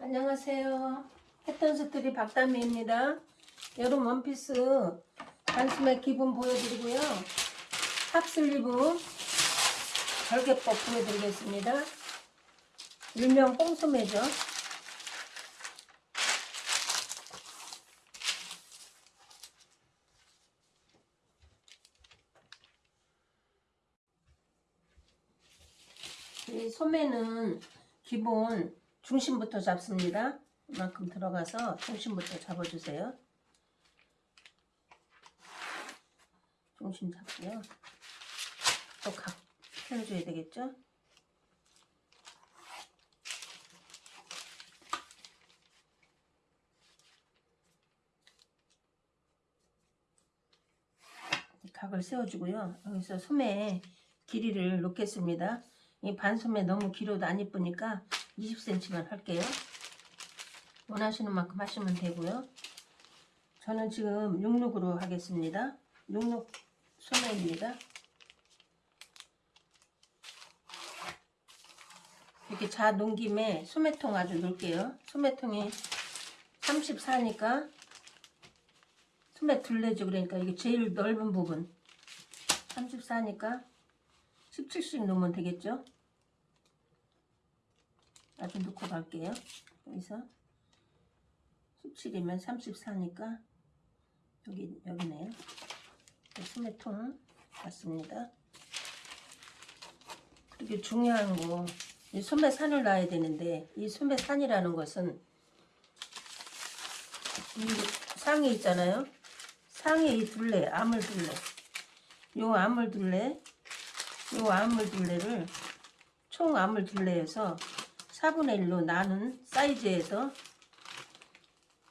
안녕하세요. 패턴스트리 박다미입니다. 여름 원피스 단숨에 기본 보여드리고요. 퍼프슬리브 절개법 보여드리겠습니다. 일명 뽕소매죠. 이 소매는 기본 중심부터 잡습니다. 이만큼 들어가서 중심부터 잡아주세요. 중심 잡고요. 또 각 펴줘야 되겠죠? 각을 세워주고요. 여기서 소매 길이를 놓겠습니다. 이 반소매 너무 길어도 안 이쁘니까 20cm만 할게요. 원하시는 만큼 하시면 되고요. 저는 지금 66으로 하겠습니다. 66 소매입니다. 이렇게 자 놓은 김에 소매통 아주 넣을게요. 소매통이 34니까 소매 둘레죠. 그러니까 이게 제일 넓은 부분 34니까 17씩 넣으면 되겠죠. 아주 넣고 갈게요. 여기서 17이면 34니까 여기 여기네요. 소매통 같습니다. 그리고 중요한 거, 이 소매산을 놔야 되는데 이 소매산이라는 것은 이 상에 있잖아요. 상에 이 둘레, 암을 둘레, 요 암을 둘레, 요 암을 둘레를 총 암을 둘레에서 4분의 1로 나눈 사이즈에서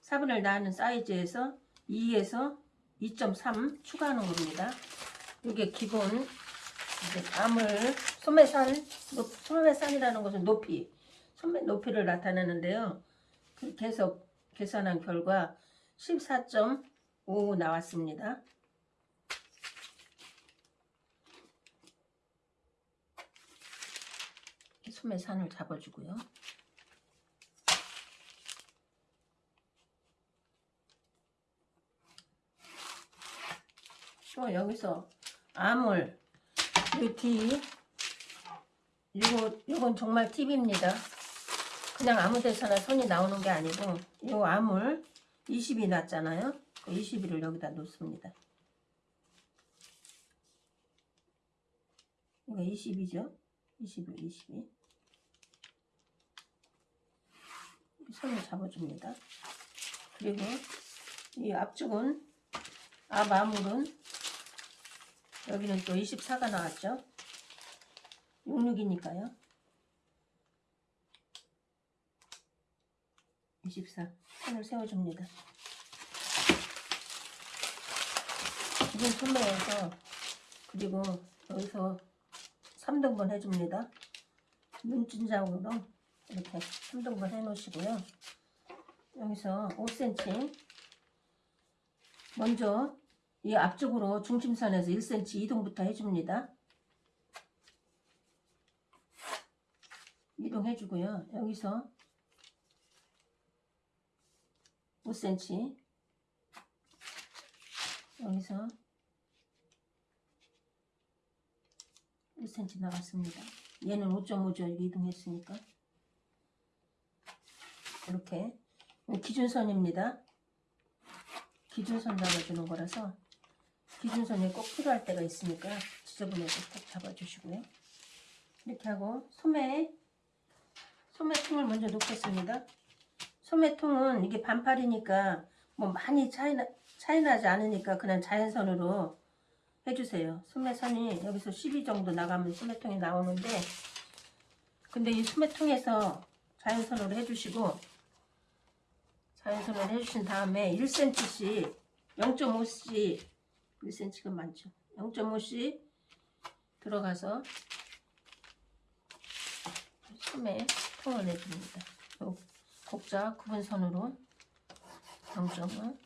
4분의 1 나눈 사이즈에서 2에서 2.3 추가하는 겁니다. 이게 기본 이제 암을 소매산 소매산이라는 것은 높이 소매 높이를 나타내는데요. 그렇게 해서 계산한 결과 14.5 나왔습니다. 소매산을 잡아주고요. 또 여기서 암을 이뒤 이거 이건 정말 팁입니다. 그냥 아무 데서나 선이 나오는 게 아니고 이 암을 20이 났잖아요. 그 20이를 여기다 놓습니다. 이거 20이죠? 20을 22. 손을 잡아줍니다. 그리고 이 앞쪽은 앞 암울은 여기는 또 24가 나왔죠. 66이니까요. 24 선을 세워줍니다. 기본 소매에서 그리고 여기서 3등분 해줍니다. 눈진장으로 이렇게 3등분 해 놓으시고요. 여기서 5cm 먼저 이 앞쪽으로 중심선에서 1cm 이동부터 해줍니다. 이동해 주고요. 여기서 5cm 여기서 1cm 나갔습니다. 얘는 5.5죠. 이동했으니까 이렇게 기준선입니다. 기준선 잡아주는 거라서 기준선이 꼭 필요할 때가 있으니까 지저분해서 꼭 잡아주시고요. 이렇게 하고 소매 소매통을 먼저 놓겠습니다. 소매통은 이게 반팔이니까 뭐 많이 차이나, 차이나지 않으니까 그냥 자연선으로 해주세요. 소매선이 여기서 12 정도 나가면 소매통이 나오는데 근데 이 소매통에서 자연선으로 해주시고 자연선으로 해주신 다음에 1cm씩 0.5cm 1cm가 많죠. 0.5씩 들어가서 소매 통을 내줍니다. 곡자 구분선으로 0.5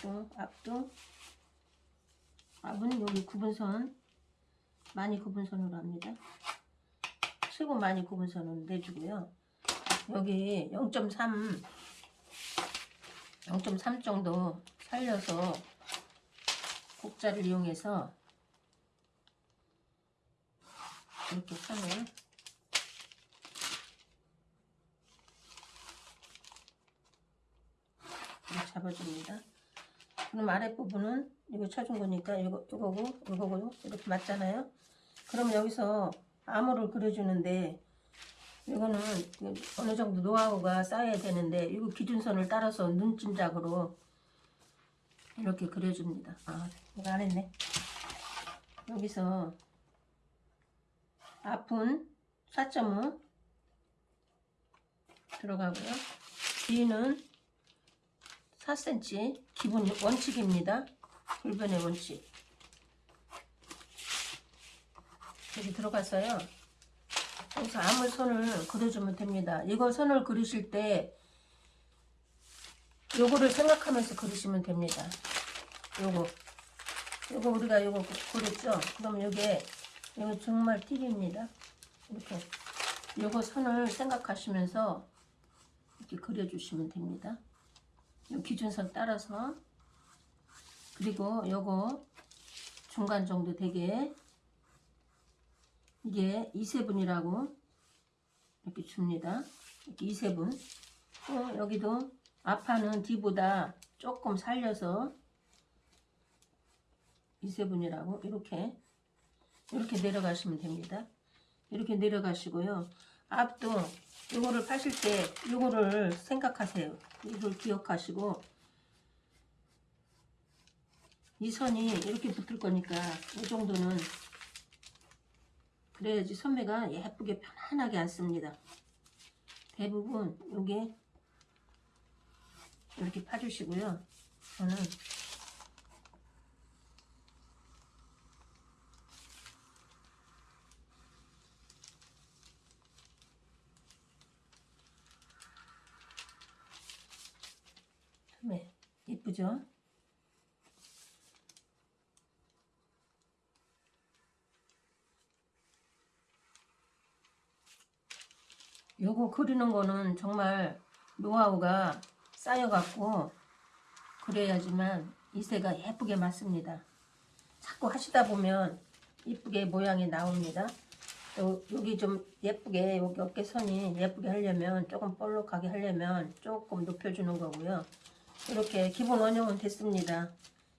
또 앞도 앞은 여기 구분선 많이 구분선으로 합니다. 최고 많이 구분선으로 내주고요. 여기 0.3 0.3 정도 살려서 곡자를 이용해서 이렇게 선을 잡아줍니다. 그럼 아랫부분은 이거 쳐준 거니까 이거, 이거고 이거고 이렇게 맞잖아요. 그럼 여기서 암호를 그려주는데 이거는 어느 정도 노하우가 쌓여야 되는데 이거 기준선을 따라서 눈짐작으로 이렇게 그려줍니다. 아 이거 안 했네. 여기서 앞은 4.5 들어가고요. 뒤는 4cm 기본 원칙입니다. 불변의 원칙. 여기 들어가서요. 여기서 아무 선을 그려주면 됩니다. 이거 선을 그리실 때 요거를 생각하면서 그리시면 됩니다. 요거 요거 우리가 요거 그렸죠? 그럼 요게 이거 정말 팁입니다. 이렇게 요거 선을 생각하시면서 이렇게 그려주시면 됩니다. 요 기준선 따라서 그리고 요거 중간 정도 되게 이게 2세분이라고 이렇게 줍니다. 이렇게 2세분 또 여기도 앞판은 뒤보다 조금 살려서 2세분이라고 이렇게 이렇게 내려가시면 됩니다. 이렇게 내려가시고요. 앞도 이거를 파실 때 이거를 생각하세요. 이걸 기억하시고 이 선이 이렇게 붙을 거니까 이 정도는 그래야지 소매가 예쁘게 편안하게 앉습니다. 대부분 요게 이렇게 파주시고요. 저는 소매 예쁘죠? 요거 그리는 거는 정말 노하우가 쌓여갖고 그래야지만 이새가 예쁘게 맞습니다. 자꾸 하시다 보면 이쁘게 모양이 나옵니다. 또 여기 좀 예쁘게 여기 어깨선이 예쁘게 하려면 조금 볼록하게 하려면 조금 높여주는 거고요. 이렇게 기본 원형은 됐습니다.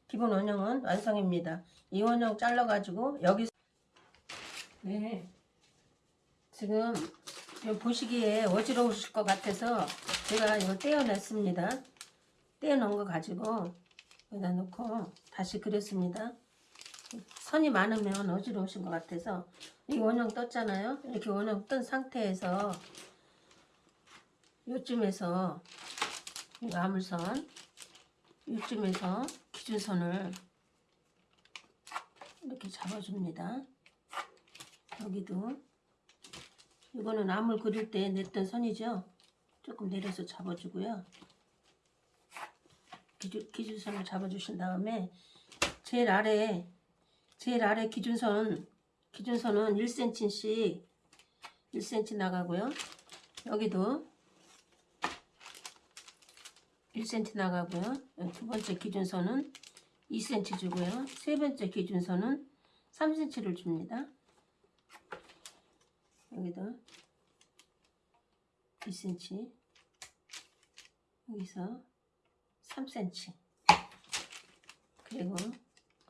기본 원형은 완성입니다. 이 원형 잘라가지고 여기 네 지금 보시기에 어지러우실 것 같아서 제가 이거 떼어냈습니다. 떼어놓은 거 가지고 여기다 놓고 다시 그렸습니다. 선이 많으면 어지러우신 것 같아서 이 원형 떴잖아요. 이렇게 원형 뜬 상태에서 요쯤에서 이 아물선 요쯤에서 기준선을 이렇게 잡아줍니다. 여기도 이거는 암을 그릴 때 냈던 선이죠. 조금 내려서 잡아주고요. 기준, 기준선을 잡아주신 다음에 제일 아래 제일 아래 기준선 기준선은 1cm씩 1cm 나가고요. 여기도 1cm 나가고요. 두 번째 기준선은 2cm 주고요. 세 번째 기준선은 3cm를 줍니다. 여기도 2cm 여기서 3cm 그리고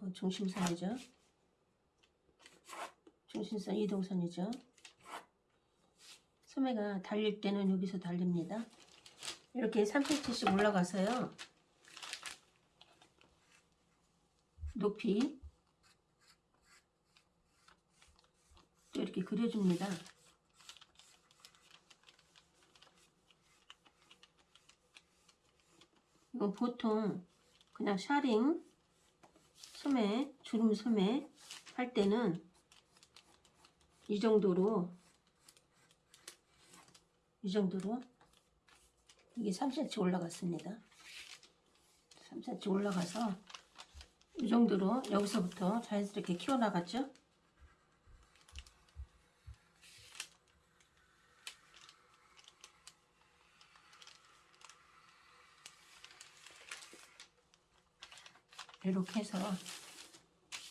어, 중심선이죠. 중심선 이동선이죠. 소매가 달릴 때는 여기서 달립니다. 이렇게 3cm씩 올라가서요. 높이 또 이렇게 그려줍니다 이건 보통 그냥 샤링 소매 주름 소매 할 때는 이 정도로 이 정도로 이게 3cm 올라갔습니다. 3cm 올라가서 이 정도로 여기서부터 자연스럽게 키워나갔죠 이렇게 해서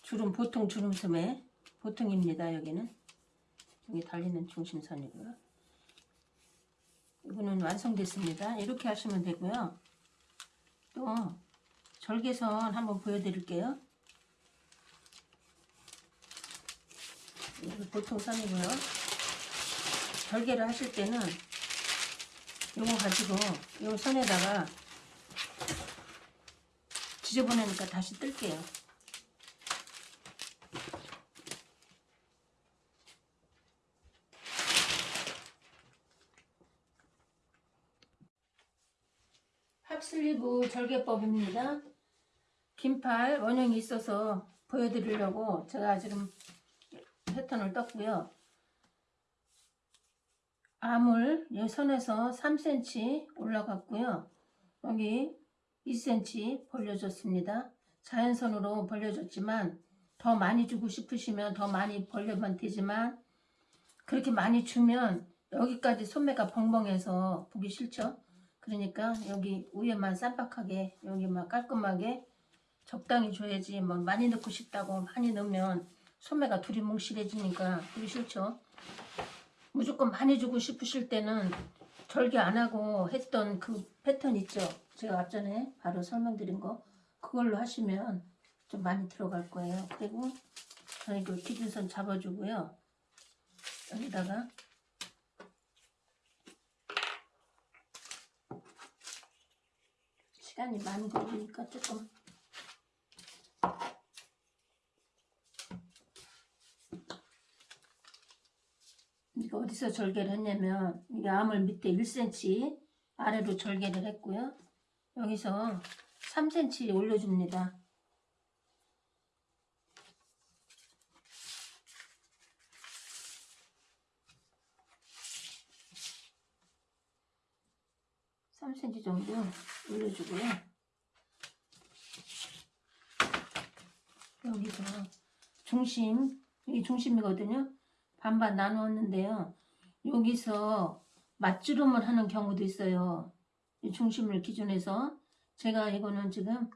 주름 보통 주름섬에 보통입니다 여기는. 여기 달리는 중심선이고요. 이거는 완성됐습니다. 이렇게 하시면 되고요. 또 절개선 한번 보여드릴게요. 이거 보통 선이고요. 절개를 하실 때는 요거 가지고 요 선에다가 지저분하니까 다시 뜰게요. 합슬리브 절개법입니다. 긴팔 원형이 있어서 보여드리려고 제가 지금 패턴을 떴고요. 암을 이 선에서 3cm 올라갔고요. 여기 2cm 벌려줬습니다. 자연선으로 벌려줬지만 더 많이 주고 싶으시면 더 많이 벌려면 되지만 그렇게 많이 주면 여기까지 소매가 벙벙해서 보기 싫죠. 그러니까 여기 위에만 쌈박하게 여기만 깔끔하게 적당히 줘야지 뭐 많이 넣고 싶다고 많이 넣으면 소매가 두리뭉실해지니까 보기 싫죠. 무조건 많이 주고 싶으실 때는 절개 안 하고 했던 그 패턴 있죠. 제가 앞전에 바로 설명드린 거 그걸로 하시면 좀 많이 들어갈 거예요. 그리고 저희 그 기준선 잡아주고요. 여기다가 시간이 많이 걸리니까 조금 이거 어디서 절개를 했냐면 이게 암을 밑에 1cm 아래로 절개를 했고요. 여기서 3cm 올려줍니다. 삼 c m 정도 올려주고요. 여기서 중심, 이게 중심이거든요. 반반 나누었는데요. 여기서 맞주름을 하는 경우도 있어요. 이 중심을 기준해서 제가 이거는 지금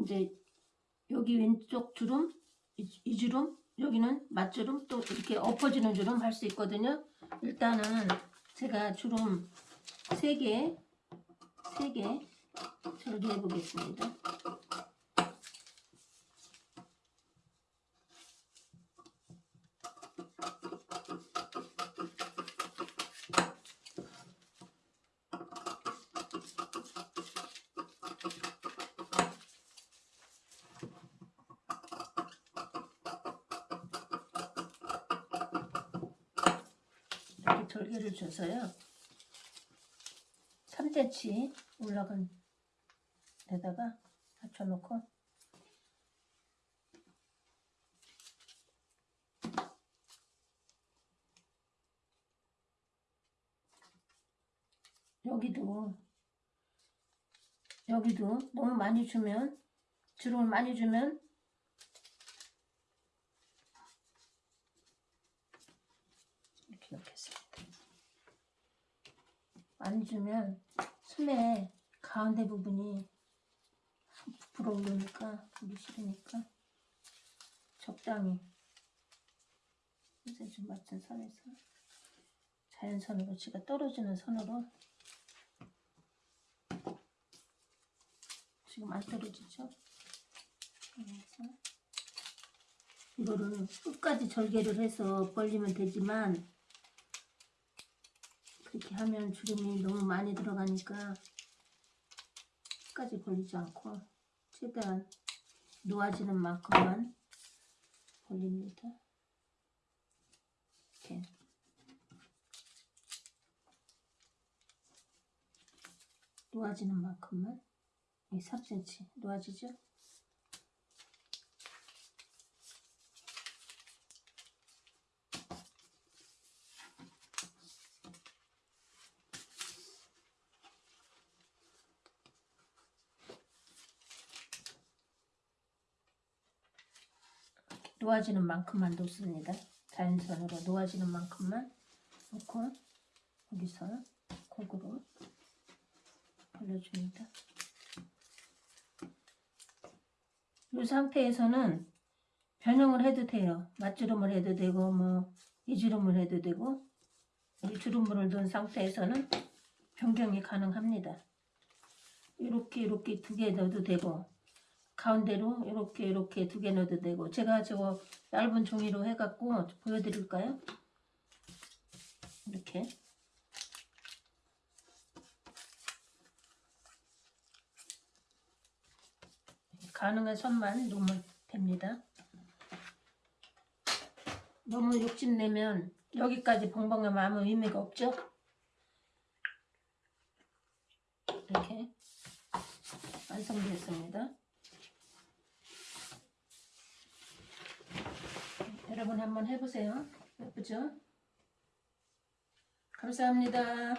이제 여기 왼쪽 주름 이, 이 주름 여기는 맞주름 또 이렇게 엎어지는 주름 할 수 있거든요. 일단은 제가 주름 3개 3개 절개해 보겠습니다. 절개를 줘서요. 3cm 올라간 데다가 받쳐놓고 여기도 여기도 너무 많이 주면 주름을 많이 주면 이렇게 넣겠습니다. 많이 주면 소매 가운데 부분이 부풀어 오르니까 보기 싫으니까 적당히 이제 좀 맞춘 선에서 자연선으로 지가 떨어지는 선으로 지금 안 떨어지죠? 그래서 이거를 끝까지 절개를 해서 벌리면 되지만 그렇게 하면 주름이 너무 많이 들어가니까 끝까지 벌리지 않고 최대한 놓아지는 만큼만 벌립니다. 이렇게 놓아지는 만큼만 이 3cm 놓아지죠? 놓아지는 만큼만 놓습니다. 자연선으로 놓아지는 만큼만 놓고 여기서 골고루 벌려줍니다. 이 상태에서는 변형을 해도 돼요. 맞주름을 해도 되고 뭐 이주름을 해도 되고 이 주름물을 넣은 상태에서는 변경이 가능합니다. 이렇게 이렇게 두 개 넣어도 되고 가운데로 이렇게 이렇게 두 개 넣어도 되고 제가 저거 얇은 종이로 해갖고 보여드릴까요? 이렇게 가능한 선만 놓으면 됩니다. 너무 욕심내면 여기까지 벙벙하면 아무 의미가 없죠? 이렇게 완성되었습니다. 여러분 한번 해보세요. 예쁘죠? 감사합니다.